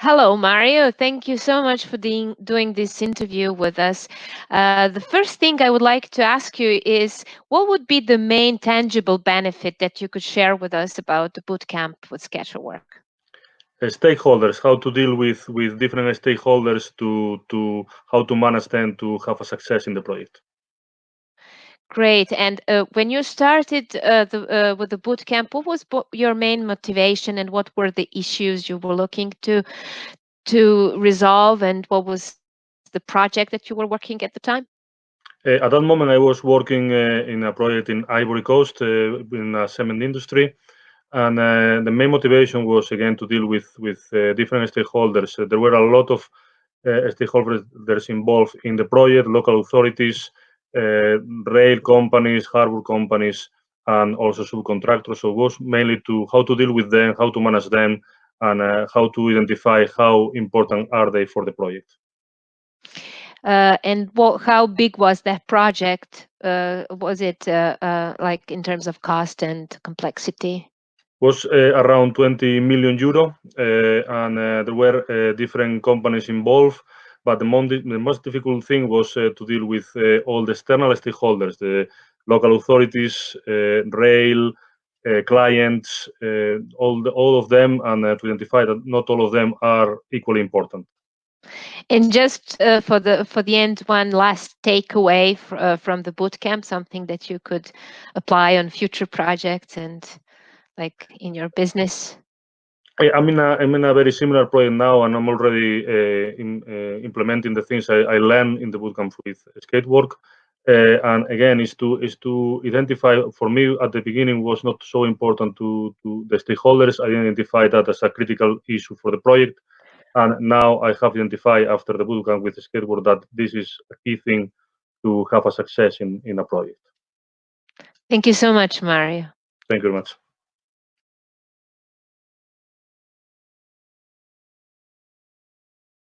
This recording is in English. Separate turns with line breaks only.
Hello, Mario. Thank you so much for doing, doing this interview with us. Uh, the first thing I would like to ask you is what would be the main tangible benefit that you could share with us about the bootcamp with Sketchwork?
Uh, stakeholders, how to deal with, with different stakeholders to, to how to manage them to have a success in the project.
Great. And uh, when you started uh, the, uh, with the bootcamp, what was your main motivation, and what were the issues you were looking to to resolve, and what was the project that you were working at the time?
Uh, at that moment, I was working uh, in a project in Ivory Coast uh, in the cement industry, and the main motivation was again to deal with with different stakeholders. there were a lot of stakeholders involved in the project, local authorities. Uh, rail companies, harbor companies, and also subcontractors. So it was mainly to how to deal with them, how to manage them, and uh, how to identify how important are they for the project.
Uh, and what, how big was that project? Uh, was it uh, uh like in terms of cost and complexity?
Was around 20 million euro, and there were different companies involved. But the, the most difficult thing was uh, to deal with uh, all the external stakeholders, the local authorities, uh, rail, clients, all, the, all of them, and to identify that not all of them are equally important.
And just uh, for the for the end, one last takeaway uh, from the bootcamp, something that you could apply on future projects and like in your business.
I'm in a I'm in a very similar project now, and I'm already uh, in, uh, implementing the things I, I, learned in the bootcamp with Skatework. Uh, and again, is to is to identify. For me, at the beginning, was not so important to to the stakeholders. I identified that as a critical issue for the project, and now I have identified after the bootcamp with Skatework that this is a key thing to have a success in in a project.
Thank you so much, Mario.
Thank you very much.